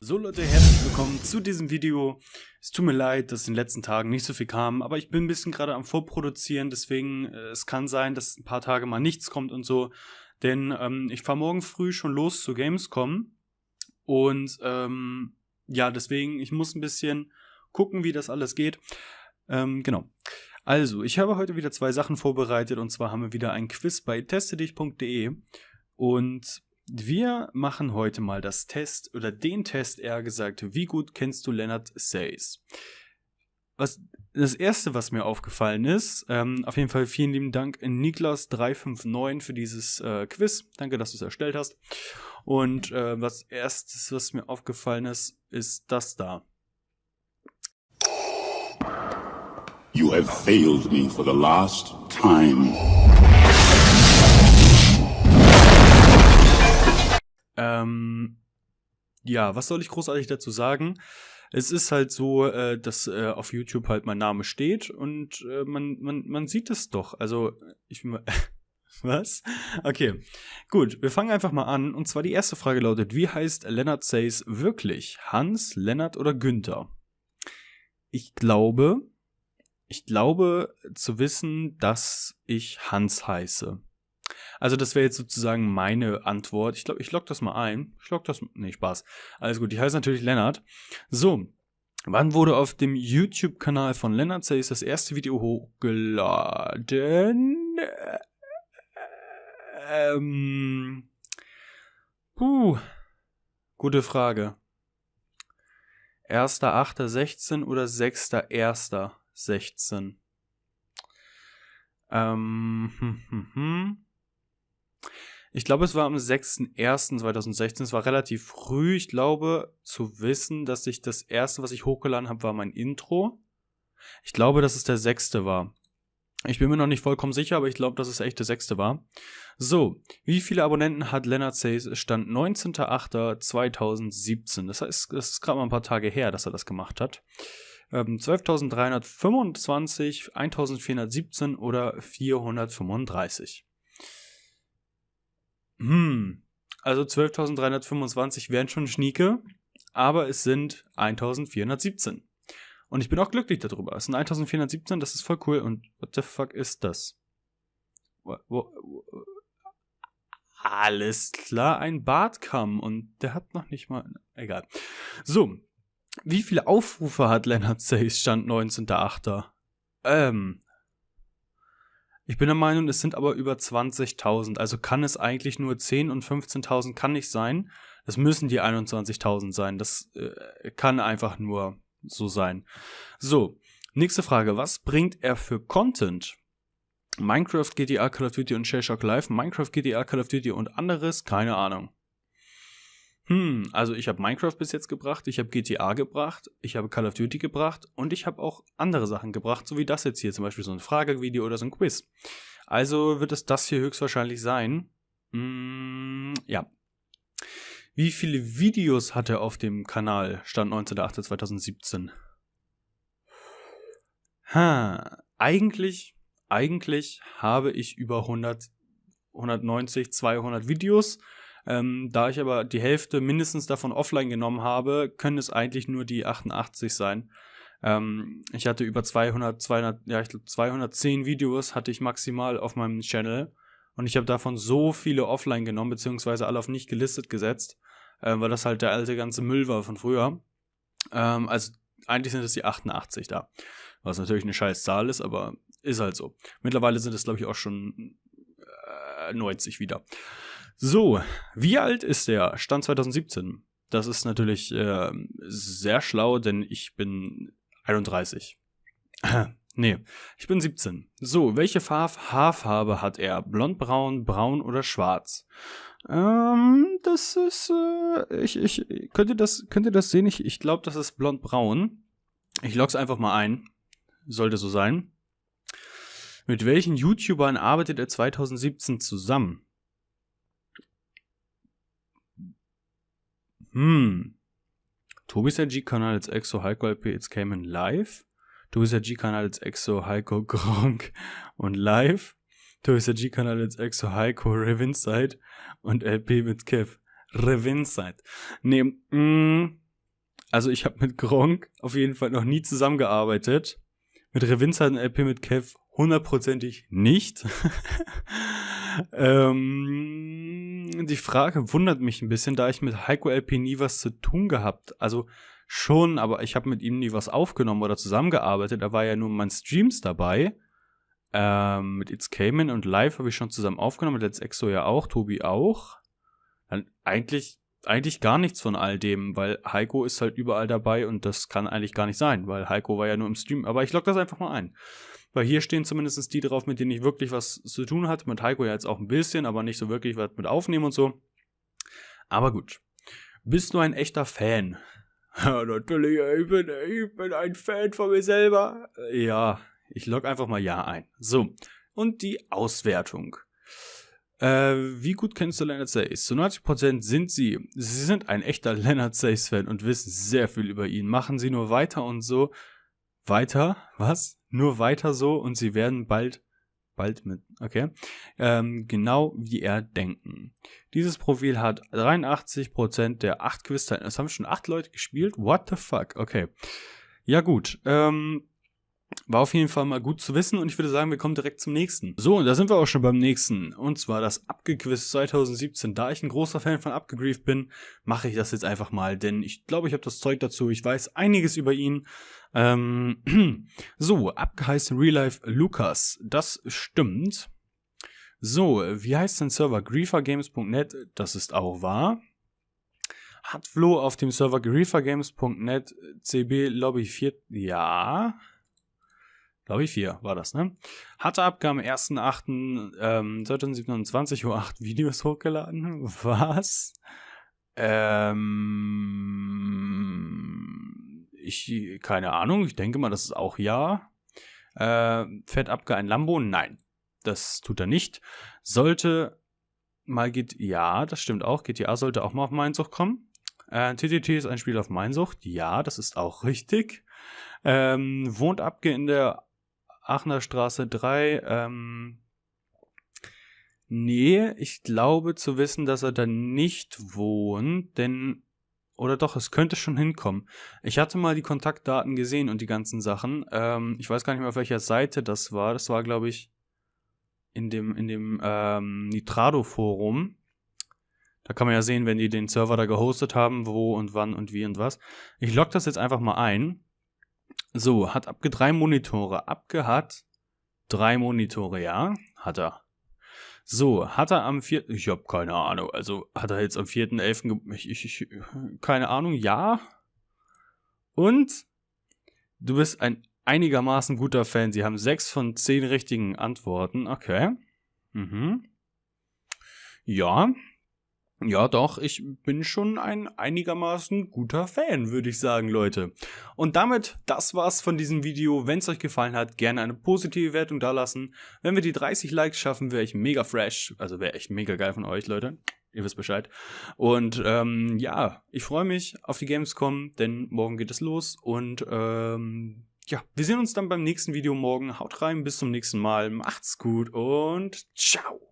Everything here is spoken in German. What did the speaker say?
So Leute, herzlich willkommen zu diesem Video. Es tut mir leid, dass in den letzten Tagen nicht so viel kam, aber ich bin ein bisschen gerade am Vorproduzieren, deswegen äh, es kann sein, dass ein paar Tage mal nichts kommt und so. Denn ähm, ich fahre morgen früh schon los zu Gamescom und ähm, ja, deswegen, ich muss ein bisschen gucken, wie das alles geht. Ähm, genau. Also, ich habe heute wieder zwei Sachen vorbereitet und zwar haben wir wieder ein Quiz bei testedich.de und wir machen heute mal das Test oder den Test eher gesagt, wie gut kennst du Leonard Says? Was das erste, was mir aufgefallen ist, ähm, auf jeden Fall vielen lieben Dank Niklas359 für dieses äh, Quiz. Danke, dass du es erstellt hast. Und äh, was erstes, was mir aufgefallen ist, ist das da. You have failed me for the last time. Ähm, ja, was soll ich großartig dazu sagen? Es ist halt so, äh, dass äh, auf YouTube halt mein Name steht und äh, man, man, man sieht es doch. Also, ich bin mal. Was? Okay. Gut, wir fangen einfach mal an. Und zwar die erste Frage lautet: Wie heißt Leonard Says wirklich? Hans, Lennart oder Günther? Ich glaube, ich glaube zu wissen, dass ich Hans heiße. Also das wäre jetzt sozusagen meine Antwort. Ich glaube, ich log das mal ein. Ich log das. Nee, Spaß. Alles gut. Ich heiße natürlich Lennart. So. Wann wurde auf dem YouTube-Kanal von Lennart Says das erste Video hochgeladen? Ähm. Puh. Gute Frage. 1.8.16 oder 6.1.16? Ähm, hm, hm, hm. Ich glaube, es war am 6.1.2016. Es war relativ früh. Ich glaube, zu wissen, dass ich das erste, was ich hochgeladen habe, war mein Intro. Ich glaube, dass es der sechste war. Ich bin mir noch nicht vollkommen sicher, aber ich glaube, dass es echt der sechste war. So, wie viele Abonnenten hat Leonard Says? Es stand 19.08.2017. Das heißt, das ist gerade mal ein paar Tage her, dass er das gemacht hat. Ähm, 12.325, 1.417 oder 435. Hm, also 12.325 wären schon Schnieke, aber es sind 1.417. Und ich bin auch glücklich darüber. Es sind 1417, das ist voll cool. Und what the fuck ist das? Alles klar, ein Bartkamm. Und der hat noch nicht mal. Egal. So. Wie viele Aufrufe hat Leonard Says Stand 19.8.? Ähm. Ich bin der Meinung, es sind aber über 20.000. Also kann es eigentlich nur 10 und 15.000 kann nicht sein. Das müssen die 21.000 sein. Das äh, kann einfach nur so sein. So, nächste Frage. Was bringt er für Content? Minecraft, GTA, Call of Duty und Shellshock Live, Minecraft, GTA, Call of Duty und anderes? Keine Ahnung. Hm, also ich habe Minecraft bis jetzt gebracht, ich habe GTA gebracht, ich habe Call of Duty gebracht und ich habe auch andere Sachen gebracht, so wie das jetzt hier, zum Beispiel so ein Fragevideo oder so ein Quiz. Also wird es das hier höchstwahrscheinlich sein. Hm, ja, wie viele Videos hat er auf dem Kanal? Stand 19.08.2017. Ha, eigentlich, eigentlich habe ich über 100, 190, 200 Videos. Ähm, da ich aber die Hälfte mindestens davon offline genommen habe, können es eigentlich nur die 88 sein. Ähm, ich hatte über 200, 200, ja, ich glaube 210 Videos hatte ich maximal auf meinem Channel. Und ich habe davon so viele offline genommen, beziehungsweise alle auf nicht gelistet gesetzt äh, weil das halt der alte ganze Müll war von früher. Ähm, also eigentlich sind es die 88 da. Was natürlich eine scheiß Zahl ist, aber ist halt so. Mittlerweile sind es, glaube ich, auch schon äh, 90 wieder. So, wie alt ist der? Stand 2017. Das ist natürlich äh, sehr schlau, denn ich bin 31. nee, ich bin 17. So, welche Farb Haarfarbe hat er? Blond, braun, braun oder schwarz? Ähm, das ist, äh, ich, ich, könnt ihr das, könnt ihr das sehen? Ich, ich glaube, das ist blond-braun. Ich log's einfach mal ein. Sollte so sein. Mit welchen YouTubern arbeitet er 2017 zusammen? Hm. Tobi G kanal als Exo High P It's Cayman Live. Tobias G-Kanal als Exo, Heiko, Gronk und Live. Tobias G-Kanal als Exo, Heiko, Revinside und LP mit Kev. Revinside. Nee, mm, also ich habe mit Gronk auf jeden Fall noch nie zusammengearbeitet. Mit Revinside und LP mit Kev hundertprozentig nicht. ähm, die Frage wundert mich ein bisschen, da ich mit Heiko LP nie was zu tun gehabt. Also schon, aber ich habe mit ihm nie was aufgenommen oder zusammengearbeitet. Er war ja nur in meinen Streams dabei. Ähm, mit It's Cayman und Live habe ich schon zusammen aufgenommen, mit Let's Exo ja auch, Tobi auch. Dann eigentlich, eigentlich gar nichts von all dem, weil Heiko ist halt überall dabei und das kann eigentlich gar nicht sein, weil Heiko war ja nur im Stream. Aber ich log das einfach mal ein. Weil hier stehen zumindest die drauf, mit denen ich wirklich was zu tun hatte. Mit Heiko ja jetzt auch ein bisschen, aber nicht so wirklich was mit aufnehmen und so. Aber gut. Bist du ein echter Fan? Ja, natürlich, ich bin, ich bin ein Fan von mir selber. Ja, ich log einfach mal Ja ein. So, und die Auswertung. Äh, wie gut kennst du Leonard Says? Zu 90% sind sie. Sie sind ein echter Leonard Says-Fan und wissen sehr viel über ihn. Machen sie nur weiter und so. Weiter? Was? Nur weiter so und sie werden bald bald mit, okay, ähm, genau wie er denken. Dieses Profil hat 83% der 8 quiz Es haben schon 8 Leute gespielt. What the fuck? Okay. Ja gut, ähm, war auf jeden Fall mal gut zu wissen und ich würde sagen, wir kommen direkt zum nächsten. So, und da sind wir auch schon beim nächsten. Und zwar das Abgequiz 2017. Da ich ein großer Fan von Abgegrieft bin, mache ich das jetzt einfach mal, denn ich glaube, ich habe das Zeug dazu. Ich weiß einiges über ihn. Ähm, so, abgeheißen Real Life Lukas. Das stimmt. So, wie heißt denn Server? griefergames.net, das ist auch wahr. Hat Flo auf dem Server griefergames.net CB Lobby 4, ja, glaube ich, 4 war das, ne? Hatte ab am 1.8. Ähm, 2027 Uhr 8 Videos hochgeladen. Was? Ähm, ich, keine Ahnung, ich denke mal, das ist auch ja. Äh, fährt Abge ein Lambo? Nein. Das tut er nicht. Sollte mal geht, ja, das stimmt auch. GTA sollte auch mal auf Mainsucht kommen. Äh, TTT ist ein Spiel auf Mainsucht. Ja, das ist auch richtig. Ähm, wohnt Abge in der Aachener Straße 3. Ähm, nee, ich glaube zu wissen, dass er da nicht wohnt, denn oder doch, es könnte schon hinkommen. Ich hatte mal die Kontaktdaten gesehen und die ganzen Sachen. Ähm, ich weiß gar nicht mehr, auf welcher Seite das war. Das war, glaube ich, in dem, in dem ähm, Nitrado-Forum. Da kann man ja sehen, wenn die den Server da gehostet haben, wo und wann und wie und was. Ich logge das jetzt einfach mal ein. So, hat Abge drei Monitore. Abge hat drei Monitore, ja? Hat er. So, hat er am 4. Ich habe keine Ahnung. Also hat er jetzt am 4.11. Ich, ich, ich, keine Ahnung, ja. Und du bist ein einigermaßen guter Fan. Sie haben sechs von zehn richtigen Antworten. Okay. Mhm. Ja, ja, doch, ich bin schon ein einigermaßen guter Fan, würde ich sagen, Leute. Und damit, das war's von diesem Video. Wenn es euch gefallen hat, gerne eine positive Wertung dalassen. Wenn wir die 30 Likes schaffen, wäre ich mega fresh. Also wäre echt mega geil von euch, Leute. Ihr wisst Bescheid. Und ähm, ja, ich freue mich auf die Gamescom, denn morgen geht es los. Und ähm, ja, wir sehen uns dann beim nächsten Video morgen. Haut rein, bis zum nächsten Mal. Macht's gut und ciao.